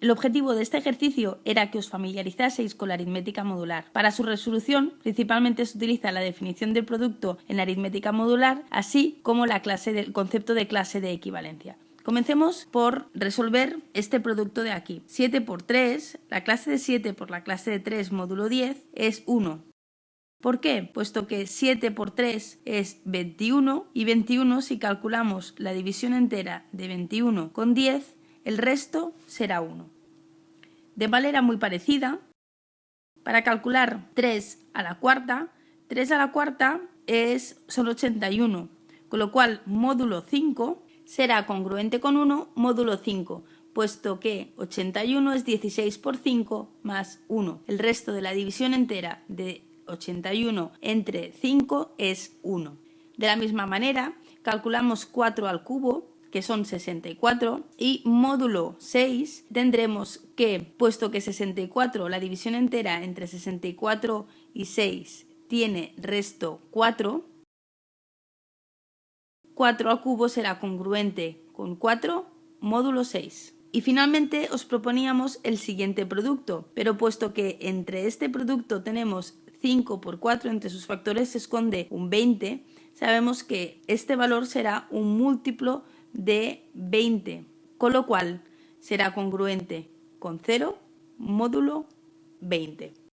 El objetivo de este ejercicio era que os familiarizaseis con la aritmética modular. Para su resolución, principalmente se utiliza la definición del producto en la aritmética modular, así como la clase del concepto de clase de equivalencia. Comencemos por resolver este producto de aquí. 7 por 3, la clase de 7 por la clase de 3 módulo 10 es 1. ¿Por qué? Puesto que 7 por 3 es 21 y 21 si calculamos la división entera de 21 con 10 el resto será 1. De manera muy parecida, para calcular 3 a la cuarta, 3 a la cuarta es, son 81, con lo cual módulo 5 será congruente con 1 módulo 5, puesto que 81 es 16 por 5 más 1. El resto de la división entera de 81 entre 5 es 1. De la misma manera, calculamos 4 al cubo, que son 64, y módulo 6 tendremos que, puesto que 64, la división entera entre 64 y 6 tiene resto 4, 4 al cubo será congruente con 4 módulo 6. Y finalmente os proponíamos el siguiente producto, pero puesto que entre este producto tenemos 5 por 4, entre sus factores se esconde un 20, sabemos que este valor será un múltiplo de 20, con lo cual será congruente con 0 módulo 20.